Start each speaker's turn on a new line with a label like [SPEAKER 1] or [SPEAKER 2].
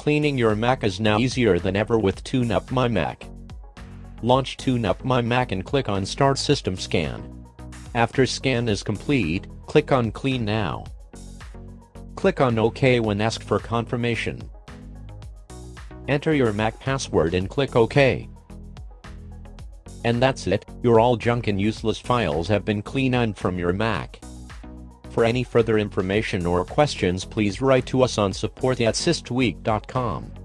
[SPEAKER 1] Cleaning your Mac is now easier than ever with TuneUp My Mac. Launch TuneUp My Mac and click on Start System Scan. After scan is complete, click on Clean Now. Click on OK when asked for confirmation. Enter your Mac password and click OK. And that's it, your all junk and useless files have been cleaned from your Mac. For any further information or questions please write to us on support at systweak.com.